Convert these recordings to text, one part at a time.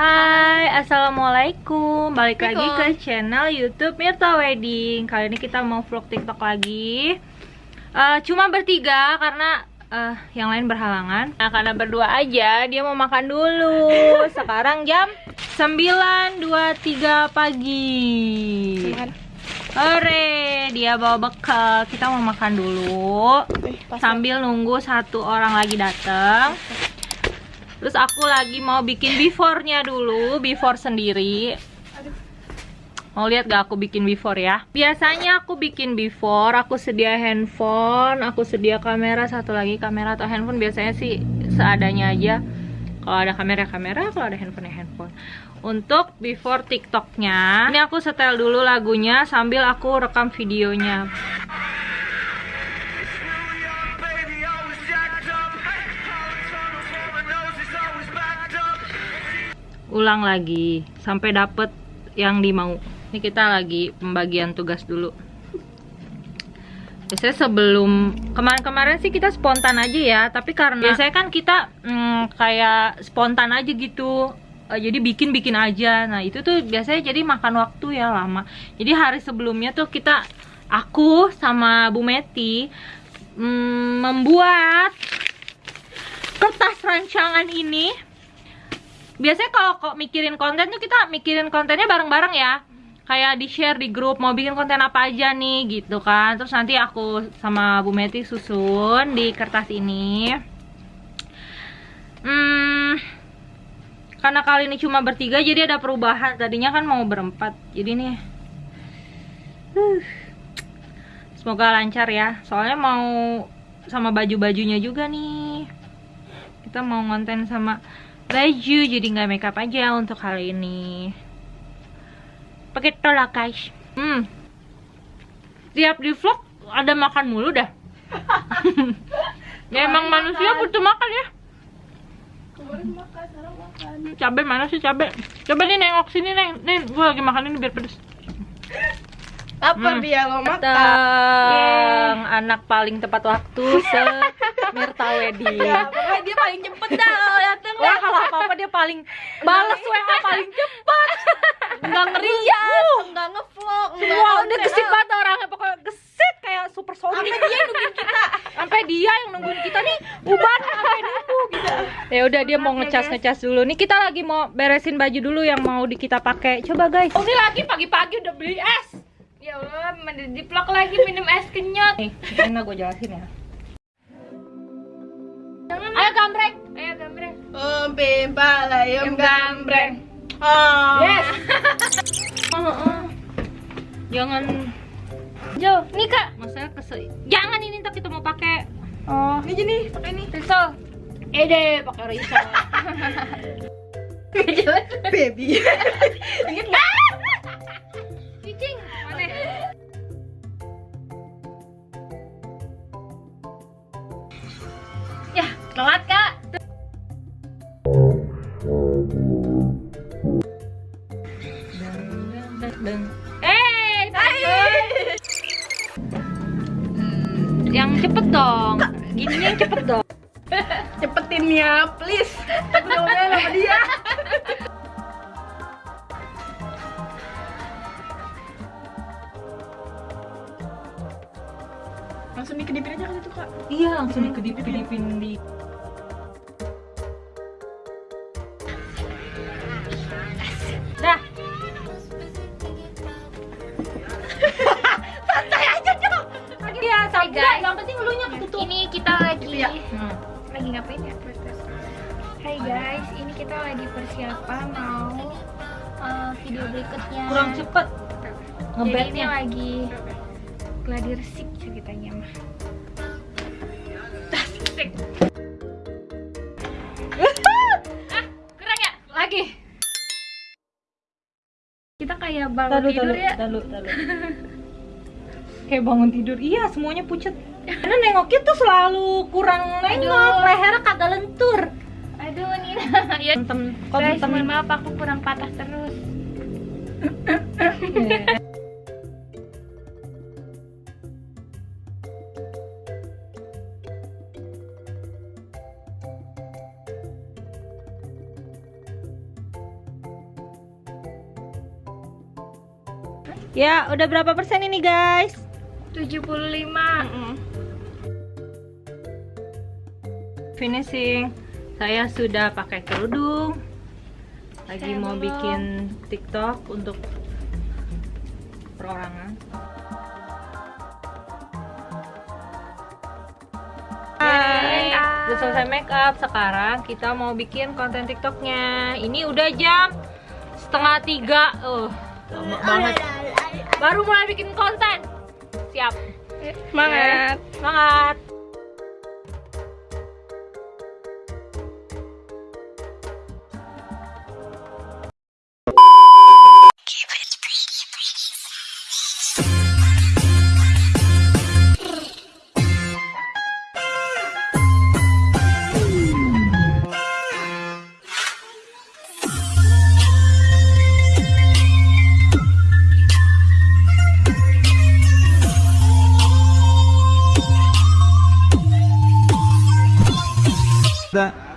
Hai, assalamualaikum. Balik lagi ke channel YouTube Mirta Wedding. Kali ini kita mau vlog TikTok lagi. Eh, cuma bertiga karena eh, yang lain berhalangan. Nah, karena berdua aja, dia mau makan dulu. Sekarang jam 9.23 pagi. Hore, dia bawa bekal. Kita mau makan dulu sambil nunggu satu orang lagi datang. Terus aku lagi mau bikin before-nya dulu, before sendiri. Mau lihat gak aku bikin before ya? Biasanya aku bikin before, aku sedia handphone, aku sedia kamera, satu lagi kamera atau handphone biasanya sih seadanya aja. Kalau ada kamera kamera, kalau ada handphone ya handphone. Untuk before TikToknya, ini aku setel dulu lagunya sambil aku rekam videonya. Ulang lagi sampai dapet yang dimau. Ini kita lagi pembagian tugas dulu. Biasanya sebelum kemarin-kemarin sih kita spontan aja ya tapi karena biasanya kan kita hmm, kayak spontan aja gitu. Eh, jadi bikin-bikin aja. Nah itu tuh biasanya jadi makan waktu ya lama. Jadi hari sebelumnya tuh kita aku sama Bu Meti hmm, membuat kertas rancangan ini biasanya kalau kok mikirin konten tuh kita mikirin kontennya bareng-bareng ya. Kayak di share di grup mau bikin konten apa aja nih? gitu kan. Terus nanti aku sama Bu Meti susun di kertas ini. Hmm karena kali ini cuma bertiga jadi ada perubahan. Tadinya kan mau berempat jadi nih huh. semoga lancar ya. Soalnya mau sama baju-bajunya juga nih. Kita mau ngonten sama baju jadi nggak makeup aja untuk kali ini. Begitu lah guys. Hmm. Tiap di vlog ada makan mulu dah. Ya emang manusia butuh makan ya? Cabai mana sih cabai coba nih nengok sini neng. Nih gue lagi makan ini biar pedes. Apa Hmm. dia lo makan? Anak paling tepat waktu se Mirta Wedding. Ya, dia paling cepet dah Wah kalau apa-apa dia paling bales WA paling cepat. Nggak ngerias, nggak ngevlog, nggak Wah udah gesit banget orangnya pokoknya gesit kayak super Sampai sonic. dia nungguin kita. Sampai dia yang nungguin kita nih uban sampai nunggu gitu. Ya udah dia mau ngecas ngecas dulu. Nih kita lagi mau beresin baju dulu yang mau di kita pakai. Coba guys. Oh, ini lagi pagi-pagi udah beli es. Ya Allah, di vlog lagi minum es kenyot. Nih, enak gue jelasin ya. Jangan. Ayo gambreng. Ayo gambreng. Om pimpa Yang gambreng. Oh. Yes. Oh, oh. Jangan Jo, nih kak. masalah kesel. Jangan ini ntar kita mau pakai Oh, Ini jadi pakai ini. risol. Ede pakai risol. Baby. Ingat nggak? Cicing, mana? Ya, telat Gini yang cepet dong. Cepetin ya, please. Aku ngomongnya sama dia. Langsung dikedipin aja kan itu kak Iya, langsung dikedip-kedipin di kita lagi ya. Hmm. lagi ngapain ya? Hai guys, ini kita lagi persiapan mau uh, video berikutnya. Kurang cepet. Jadi ini Ngebetnya. lagi gladi resik ceritanya mah. Asik. ah, kurang ya? Lagi. Kita kayak bangun tidur ya. tahu, tahu. kayak bangun tidur. Iya semuanya pucet. Karena nengoknya tuh selalu kurang nengok leher kagak lentur. Aduh Nina. Ya guys maaf aku kurang patah terus. Iya. Ya, udah berapa persen ini guys? 75 Finishing. Saya sudah pakai kerudung. Lagi Saya mau belum. bikin TikTok untuk perorangan. Hai, udah selesai make up. Sekarang kita mau bikin konten TikToknya. Ini udah jam setengah tiga. Uh, lama banget. Baru mulai bikin konten. Siap. Semangat. Semangat.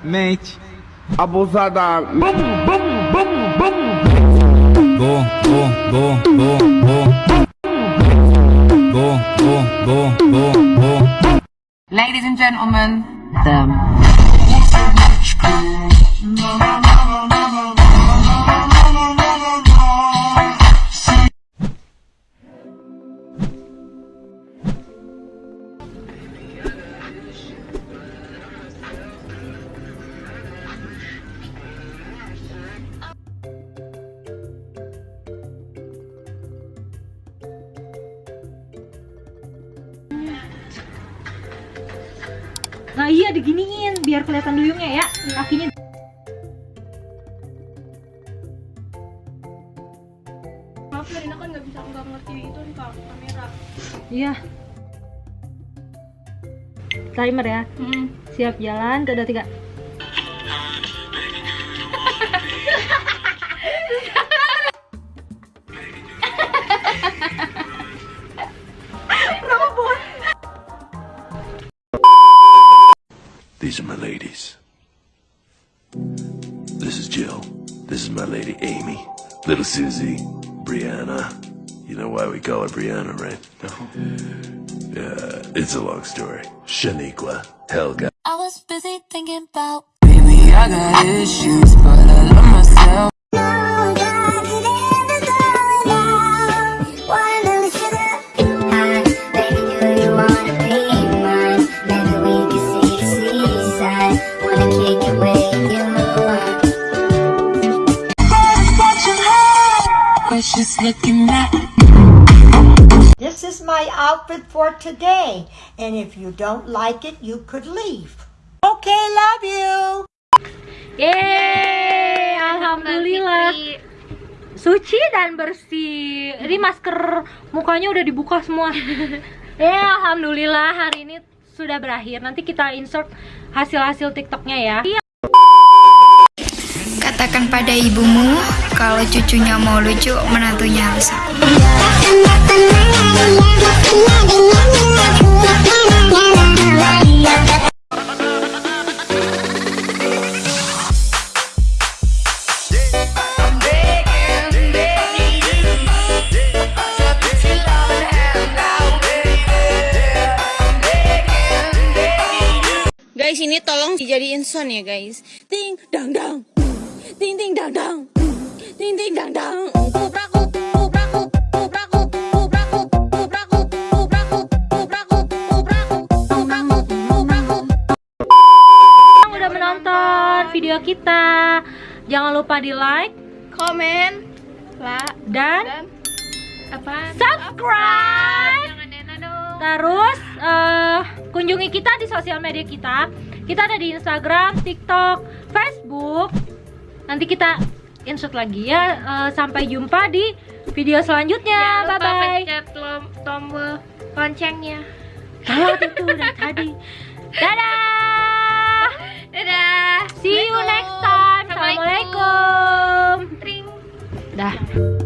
mente. Abusada. Bum, bum, bum, bum. Go, go, go, go, go. Go, go, go, go, go. Ladies and gentlemen, the Nah iya diginiin biar kelihatan duyungnya ya. Kakinya Maaf Rina kan nggak bisa nggak ngerti itu nih kak kamera. Iya. Timer ya. Hmm. Siap jalan, udah tiga. These are my ladies. This is Jill. This is my lady Amy. Little Susie. Brianna. You know why we call her Brianna, right? No. Yeah, it's a long story. Shaniqua. Helga. I was busy thinking about Baby, I got issues, but I Just looking at This is my outfit for today, and if you don't like it, you could leave. Okay, love you. Yeay, alhamdulillah. Suci dan bersih. Ini masker mukanya udah dibuka semua. ya, alhamdulillah hari ini sudah berakhir. Nanti kita insert hasil-hasil TikToknya ya. Katakan pada ibumu kalau cucunya mau lucu, menantunya harus. Guys, ini tolong dijadiin sound ya, guys. Ting dang dang. Ting ting dang dang. Ting ting dang dang. Udah menonton video kita, jangan lupa di like Komen. Dan Dan Apaan? subscribe. Terus eh, kunjungi kita di sosial media kita. Kita ada di Instagram, TikTok, Facebook. Nanti kita insert lagi ya. Eh, sampai jumpa di video selanjutnya. Jangan Bye lupa bye. pencet tombol loncengnya. Kalau itu udah tadi. Dadah. Dadah. See you next time. Assalamualaikum. Tring. Dah.